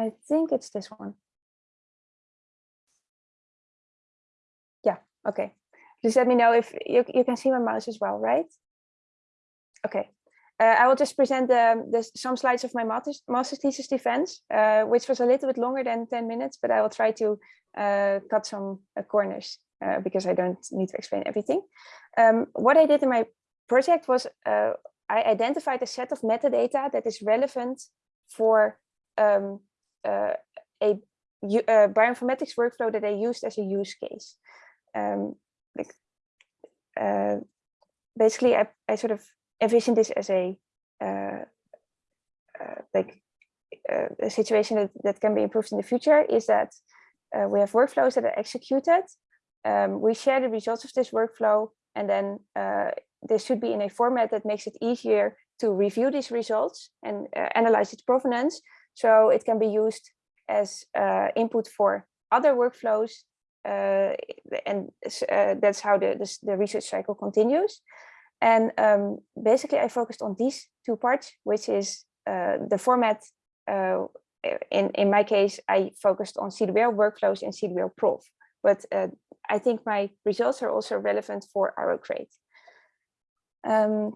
I think it's this one. Yeah, okay. Just let me know if you, you can see my mouse as well, right? Okay. Uh, I will just present the, the, some slides of my master's thesis defense, uh, which was a little bit longer than 10 minutes, but I will try to uh, cut some uh, corners uh, because I don't need to explain everything. Um, what I did in my project was uh, I identified a set of metadata that is relevant for um, a, a, bioinformatics workflow that I used as a use case. Um, like, basically, I, I sort of envision this as a uh, uh, like uh, a situation that, that can be improved in the future is that uh, we have workflows that are executed. Um, we share the results of this workflow and then uh, this should be in a format that makes it easier to review these results and uh, analyze its provenance. So it can be used as input for other workflows and that's how the, the, the research cycle continues. And um, basically, I focused on these two parts, which is uh, the format. Uh, in, in my case, I focused on CWL workflows and CWLProv. But uh, I think my results are also relevant for RO-Crate. Um,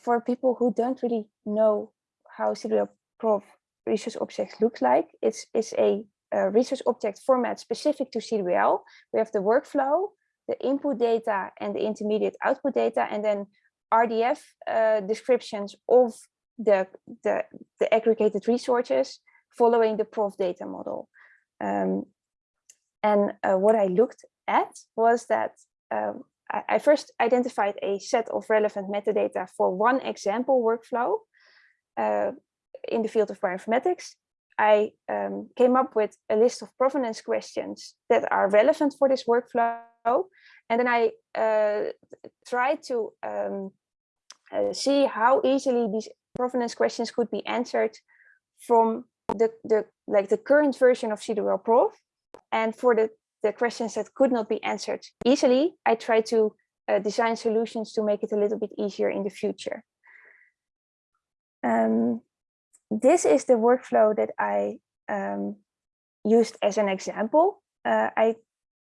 for people who don't really know how CWL prof research object looks like, it's, it's a, a research object format specific to CDL. We have the workflow, the input data and the intermediate output data, and then RDF uh, descriptions of the, the, the, aggregated resources following the PROV data model. Um, and uh, what I looked at was that um, I, I, first identified a set of relevant metadata for one example workflow uh, in the field of bioinformatics. I um, came up with a list of provenance questions that are relevant for this workflow and then I uh, tried to um, uh, see how easily these provenance questions could be answered from the, the like the current version of CWLProv. And for the, the questions that could not be answered easily, I tried to uh, design solutions to make it a little bit easier in the future. Um, this is the workflow that I um, used as an example. Uh, I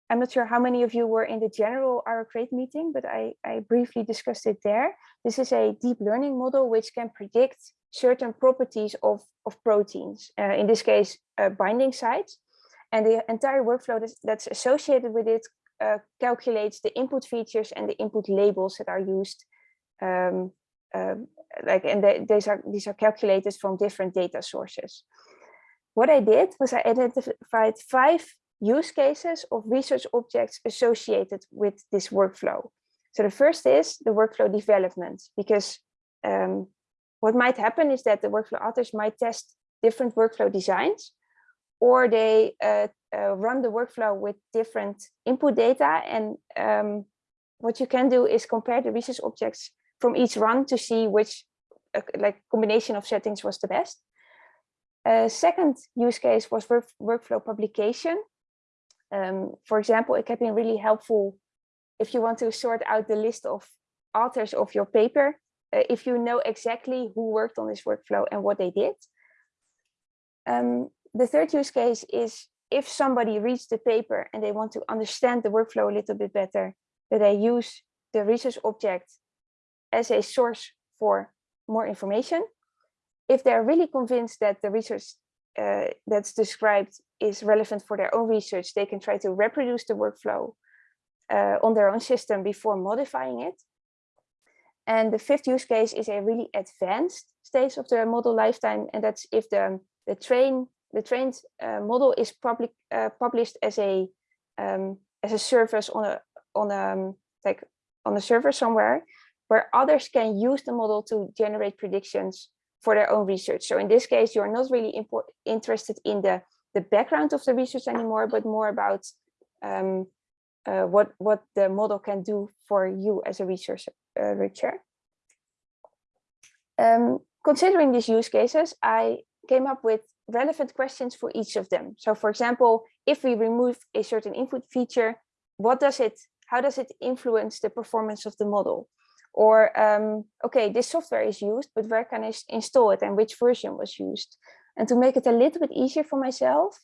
I'm not sure how many of you were in the general RO-Crate meeting, but I, I briefly discussed it there. This is a deep learning model which can predict certain properties of, of proteins, uh, in this case, uh, binding sites. And the entire workflow that's, that's associated with it uh, calculates the input features and the input labels that are used. Um, um like, and they, these are these are calculated from different data sources. What I did was I identified five use cases of research objects associated with this workflow. So the first is the workflow development, because um, what might happen is that the workflow authors might test different workflow designs, or they uh, uh, run the workflow with different input data. And um, what you can do is compare the research objects from each run to see which uh, like combination of settings was the best. Uh, second use case was work workflow publication. Um, for example, it can be really helpful if you want to sort out the list of authors of your paper, uh, if you know exactly who worked on this workflow and what they did. Um, the third use case is if somebody reads the paper and they want to understand the workflow a little bit better, that they use the research object as a source for more information. If they're really convinced that the research uh, that's described is relevant for their own research, they can try to reproduce the workflow uh, on their own system before modifying it. And the fifth use case is a really advanced stage of the model lifetime, and that's if the the train the trained uh, model is public uh, published as a um, as a service on a on a um, like on a server somewhere, where others can use the model to generate predictions for their own research. So in this case, you're not really interested in the, the background of the research anymore, but more about um, uh, what, what the model can do for you as a researcher. Uh, um, considering these use cases, I came up with relevant questions for each of them. So for example, if we remove a certain input feature, what does it, how does it influence the performance of the model? Or, um, okay, this software is used, but where can I install it and which version was used? And to make it a little bit easier for myself,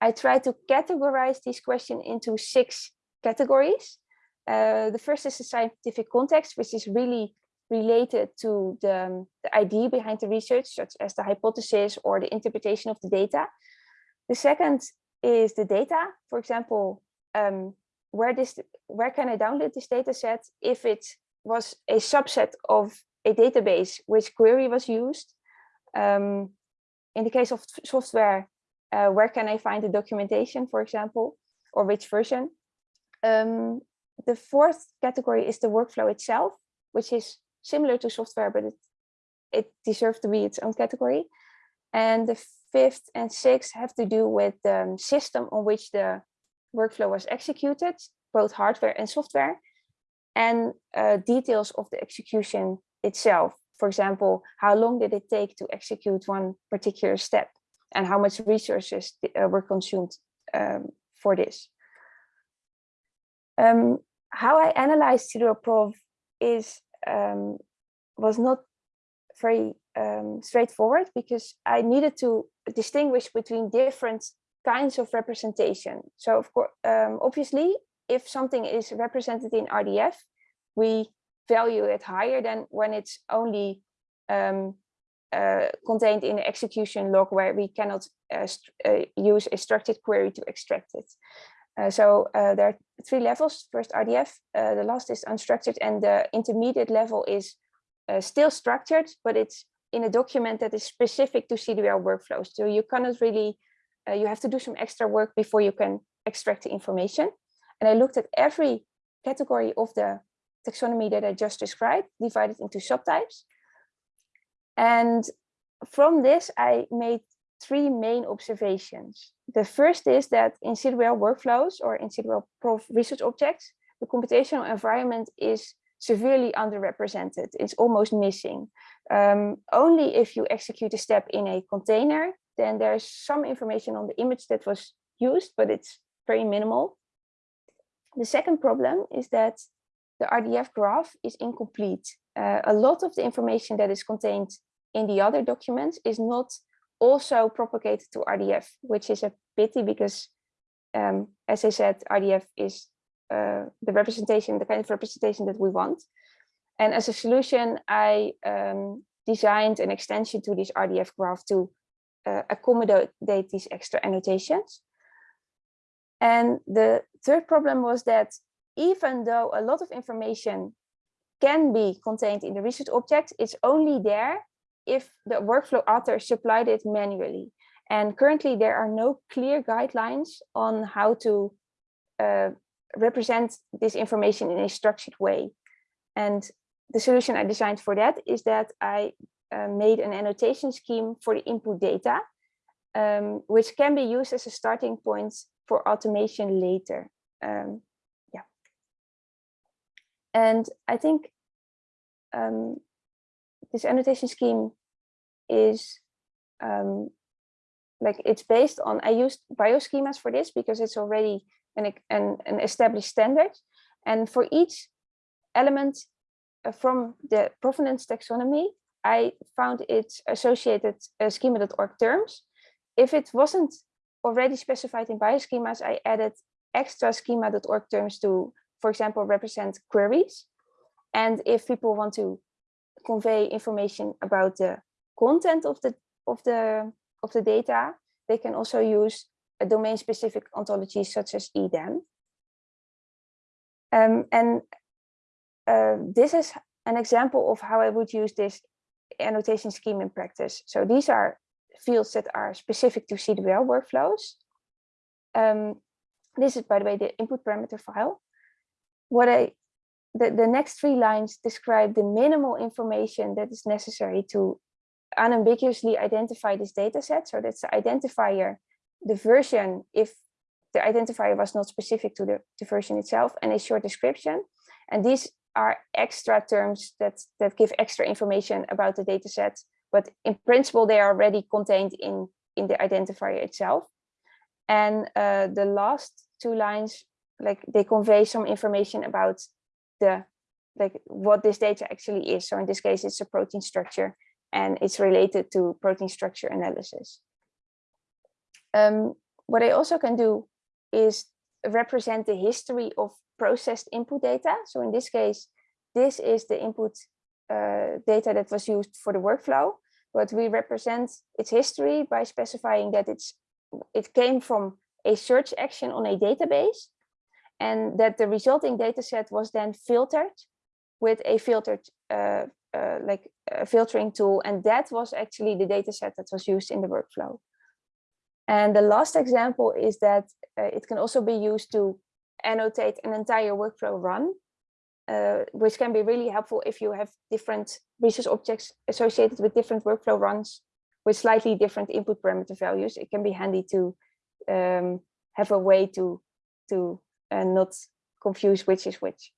I try to categorize this question into six categories. Uh, the first is the scientific context, which is really related to the, um, the idea behind the research, such as the hypothesis or the interpretation of the data. The second is the data. For example, um, where this where can I download this data set if it was a subset of a database, which query was used. Um, in the case of software, uh, where can I find the documentation, for example, or which version? Um, the fourth category is the workflow itself, which is similar to software, but it, it deserves to be its own category. And the fifth and sixth have to do with the system on which the workflow was executed, both hardware and software, and uh, details of the execution itself. For example, how long did it take to execute one particular step and how much resources uh, were consumed um, for this. Um, how I analyzed Prov is um, was not very um, straightforward because I needed to distinguish between different kinds of representation. So of course, um, obviously, if something is represented in RDF, we value it higher than when it's only um, uh, contained in the execution log where we cannot uh, uh, use a structured query to extract it. Uh, so uh, there are three levels. First RDF, uh, the last is unstructured, and the intermediate level is still structured, but it's in a document that is specific to CDWL workflows. So you cannot really, you have to do some extra work before you can extract the information. And I looked at every category of the taxonomy that I just described, divided into subtypes. And from this, I made three main observations. The first is that in CDWL workflows or in CDWL research objects, the computational environment is severely underrepresented. It's almost missing. Um, only if you execute a step in a container, then there's some information on the image that was used, but it's very minimal. The second problem is that the RDF graph is incomplete. Uh, a lot of the information that is contained in the other documents is not also propagated to RDF, which is a pity because, um, as I said, RDF is uh, the representation, the kind of representation that we want. And as a solution, I um, designed an extension to this RDF graph to uh, accommodate these extra annotations. And the third problem was that even though a lot of information can be contained in the research object, it's only there if the workflow author supplied it manually. And currently there are no clear guidelines on how to uh, represent this information in a structured way. And the solution I designed for that is that I uh, made an annotation scheme for the input data, um, which can be used as a starting point for automation later. Um, yeah. And I think um, this annotation scheme is um, like it's based on, I used bioschemas for this because it's already an, an, an established standard. And for each element uh, from the provenance taxonomy, I found its associated uh, schema.org terms. If it wasn't already specified in bioschemas, I added extra schema.org terms to, for example, represent queries. And if people want to convey information about the content of the of the of the data, they can also use a domain specific ontologies such as EDAM. Um, and uh, this is an example of how I would use this annotation scheme in practice. So these are fields that are specific to CDWL workflows. Um, this is, by the way, the input parameter file. What I the, the next three lines describe the minimal information that is necessary to unambiguously identify this data set. So that's the identifier, the version, if the identifier was not specific to the, the version itself, and a short description. And these are extra terms that, that give extra information about the data set, but in principle, they are already contained in, in the identifier itself. And uh, the last two lines, like they convey some information about the like what this data actually is. So in this case, it's a protein structure and it's related to protein structure analysis. Um, what I also can do is represent the history of processed input data. So in this case, this is the input uh, data that was used for the workflow, but we represent its history by specifying that it's it came from a search action on a database and that the resulting data set was then filtered with a filtered uh, uh, like a filtering tool and that was actually the data set that was used in the workflow. And the last example is that uh, it can also be used to annotate an entire workflow run, uh, which can be really helpful if you have different resource objects associated with different workflow runs with slightly different input parameter values. It can be handy to um, have a way to, to uh, not confuse which is which.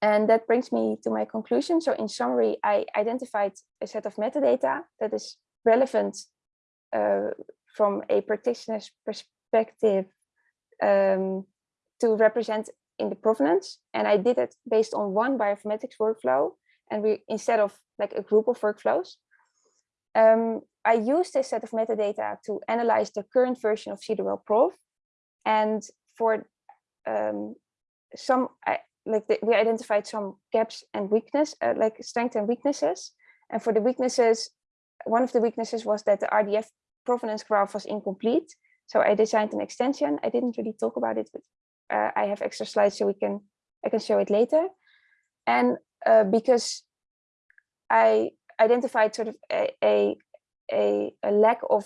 And that brings me to my conclusion. So in summary, I identified a set of metadata that is relevant uh, from a practitioner's perspective um, to represent in the provenance. And I did it based on one bioinformatics workflow and we instead of like a group of workflows. Um, I used this set of metadata to analyze the current version of CWLProv. And for um, some, I, like the, we identified some gaps and weakness, uh, like strengths and weaknesses. And for the weaknesses, one of the weaknesses was that the RDF provenance graph was incomplete. So I designed an extension. I didn't really talk about it, but uh, I have extra slides so we can I can show it later. And uh, because I identified sort of a, a, a, lack of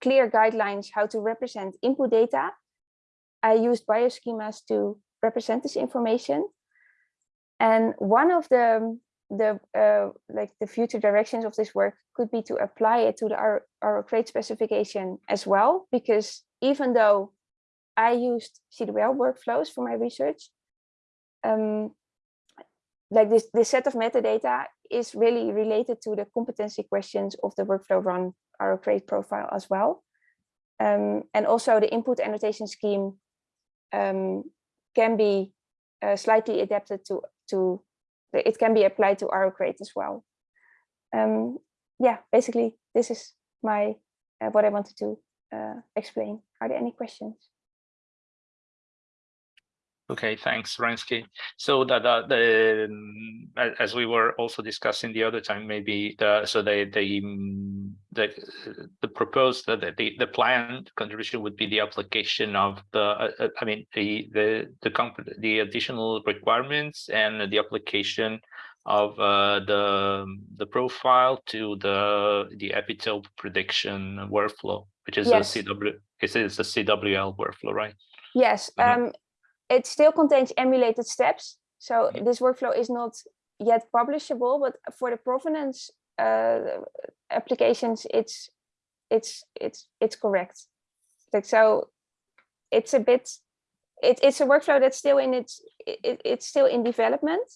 clear guidelines how to represent input data, I used bioschemas to represent this information. And one of the the uh, like the future directions of this work could be to apply it to the our, RO-Crate specification as well, because even though I used CWL workflows for my research, um, like this, this set of metadata is really related to the competency questions of the workflow run RO-Crate profile as well. Um, and also the input annotation scheme um, can be uh, slightly adapted to, to it can be applied to RO-Crate as well. Um, yeah, basically, this is my uh, what I wanted to uh, explain. Are there any questions? Okay, thanks, Rensky. So that the, the um, as we were also discussing the other time, maybe the so the the um, the the proposed the the, the planned contribution would be the application of the uh, uh I mean the the the the additional requirements and the application of uh, the the profile to the the epitope prediction workflow, which is yes. a CW. It is a CWL workflow, right? Yes. Mm -hmm. um, it still contains emulated steps. So this workflow is not yet publishable, but for the provenance uh, applications, it's it's it's it's correct. Like so, it's a bit. It, it's a workflow that's still in its it, it's still in development,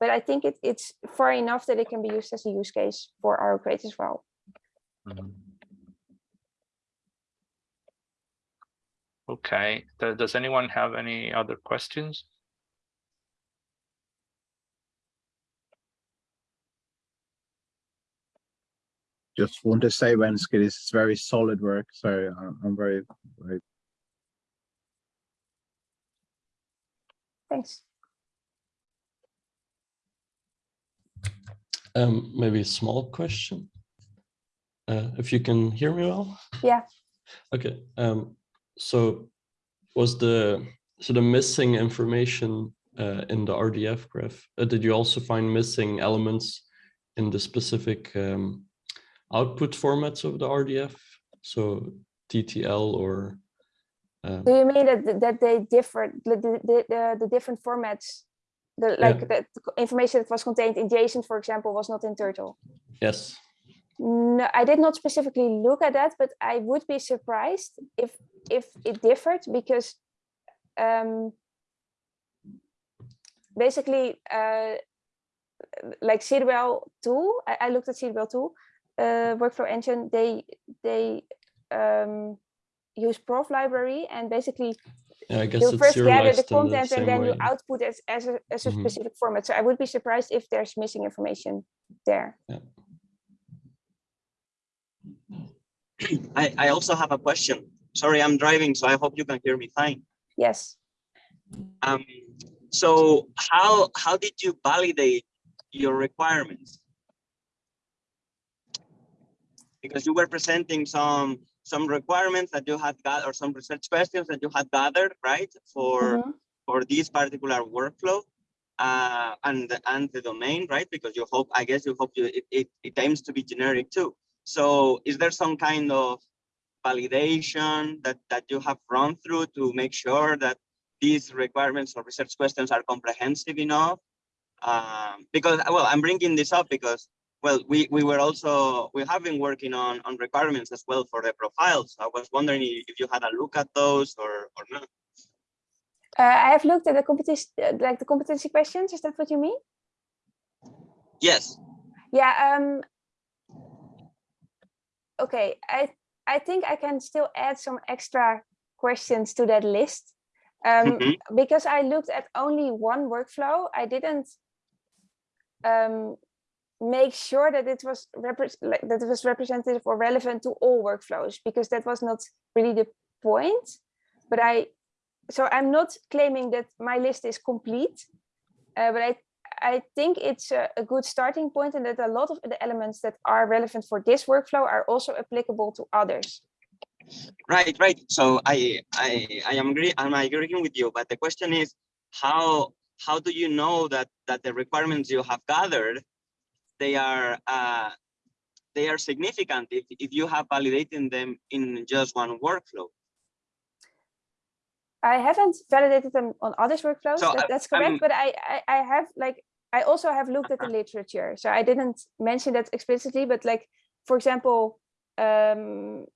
but I think it, it's far enough that it can be used as a use case for RO-Crate as well. Mm -hmm. Okay, does anyone have any other questions? Just want to say, Wenske, this is very solid work. So I'm very, very. Thanks. Um, maybe a small question. Uh, if you can hear me well. Yeah. Okay. Um, so was the so the missing information uh, in the RDF graph, uh, did you also find missing elements in the specific um, output formats of the RDF? So TTL or um, do you mean that that they differ the the, the, the different formats the like yeah. the information that was contained in JSON, for example, was not in Turtle? Yes. No, I did not specifically look at that, but I would be surprised if if it differed because um, basically uh, like CWL tool, I, I, looked at cwltool, uh, workflow engine, they they um, use prov library and basically yeah, I guess you first gather the content the and then way. you output it as a, as a mm -hmm. specific format. So I would be surprised if there's missing information there. Yeah. I, I also have a question. Sorry, I'm driving, so I hope you can hear me fine. Yes. Um, so how how did you validate your requirements? Because you were presenting some some requirements that you had got or some research questions that you had gathered, right? For Mhm. for this particular workflow uh, and and the domain, right? Because you hope, I guess you hope you it, it, it aims to be generic too. So is there some kind of validation that that you have run through to make sure that these requirements or research questions are comprehensive enough? Um, because well, I'm bringing this up because well, we we were also we have been working on on requirements as well for the profiles. I was wondering if you had a look at those or or not. Uh, I have looked at the competition, like the competency questions. Is that what you mean? Yes. Yeah. Um. Okay. I I think I can still add some extra questions to that list. Um, Mhm. because I looked at only one workflow, I didn't um, make sure that it was like, that it was representative or relevant to all workflows because that was not really the point. But I, so I'm not claiming that my list is complete, uh, but I I think it's a, a good starting point and that a lot of the elements that are relevant for this workflow are also applicable to others. Right, right. So I I I am agree I'm agreeing with you, but the question is how how do you know that that the requirements you have gathered they are uh they are significant if if you have validated them in just one workflow? I haven't validated them on others workflows, So, that- that's correct, I'm- but I, I, I have like, I also have looked at the literature, so I didn't mention that explicitly, but like, for example, um,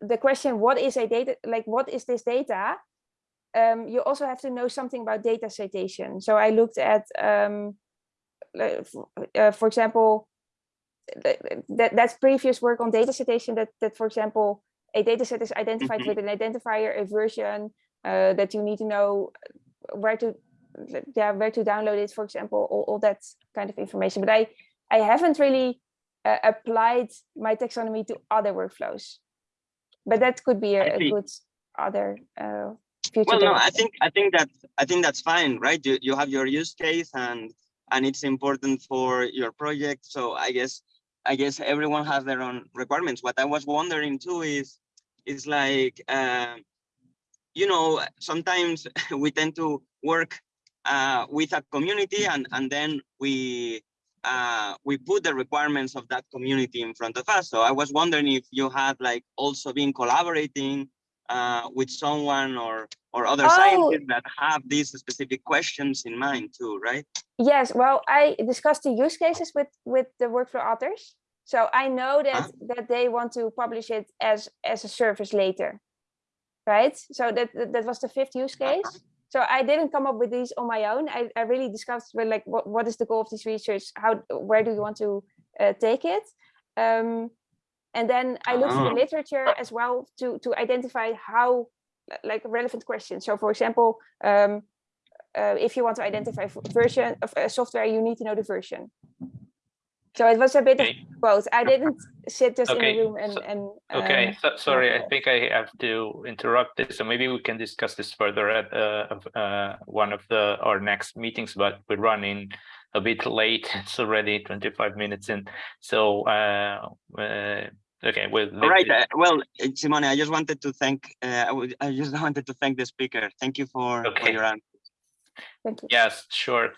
the question, what is a data, like, what is this data? Um, you also have to know something about data citation. So I looked at, um, uh, for example, th- th- that that's previous work on data citation that, that, for example, a data set is identified Mhm. with an identifier, a version uh, that you need to know where to, yeah, where to download it, for example, all, all that kind of information. But I, I haven't really uh, applied my taxonomy to other workflows. But that could be a, a good other uh, future. Well, no, I think I think that I think that's fine, right? You you have your use case and and it's important for your project. So I guess I guess everyone has their own requirements. What I was wondering too is is like um, you know sometimes we tend to work uh, with a community and and then we uh, we put the requirements of that community in front of us. So I was wondering if you had like also been collaborating uh, with someone or or other Oh. scientists that have these specific questions in mind too, right? Yes, well, I discussed the use cases with with the workflow authors. So I know that that they want to publish it as as a service later, right? So that that, that was the fifth use case. So I didn't come up with these on my own. I, I really discussed with like what, what is the goal of this research? How where do you want to uh, take it? Um, and then I looked at the literature as well to to identify how like relevant questions. So for example, um, uh, if you want to identify version of a software, you need to know the version. So it was a bit Okay. of both. I didn't sit just in the room and so- and. Okay, um, so, sorry, I think I have to interrupt this, so maybe we can discuss this further at uh, uh, one of the our next meetings, but we're running a bit late. It's already twenty-five minutes in, so uh, uh, okay, we'll. All right. Uh, well, uh, Simone, I just wanted to thank. Uh, I, would, I just wanted to thank the speaker. Thank you for, for Okay. your answer. Thank you. Yes, sure.